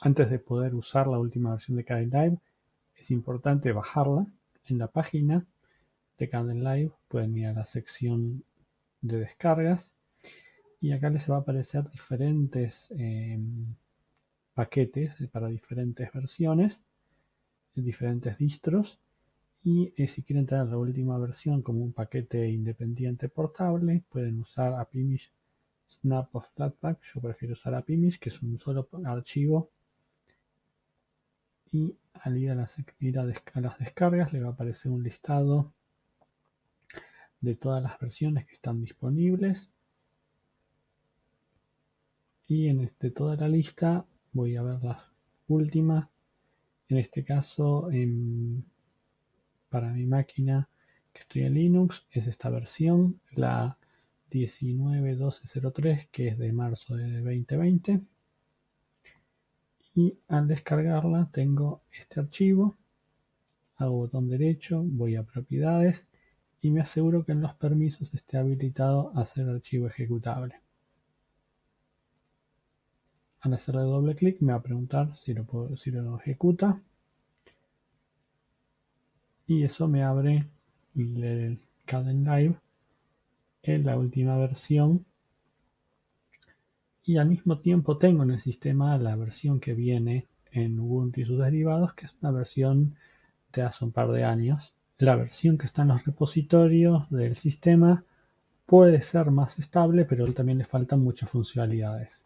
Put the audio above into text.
antes de poder usar la última versión de Kdenlive es importante bajarla en la página de Kdenlive pueden ir a la sección de descargas y acá les va a aparecer diferentes em, paquetes para diferentes versiones diferentes distros. Y eh, si quieren tener la última versión como un paquete independiente portable pueden usar Apimish Snap of Flatpak. Yo prefiero usar Apimish que es un solo archivo y al ir a, las, ir a, las descargas le va a aparecer un listado de todas las versiones que están disponibles. Y en este, toda la lista voy a ver las últimas. En este caso para mi máquina que estoy en Linux es esta versión la 19.12.03 que es de marzo de 2020 y al descargarla tengo este archivo. Hago botón derecho voy a propiedades y me aseguro que en los permisos esté habilitado hacer archivo ejecutable. Al hacerle doble clic me va a preguntar si lo, si lo ejecuta. Y eso me abre el Kdenlive en la última versión y al mismo tiempo tengo en el sistema la versión que viene en Ubuntu y sus derivados, que es una versión de hace un par de años. La versión que está en los repositorios del sistema puede ser más estable, pero también le faltan muchas funcionalidades.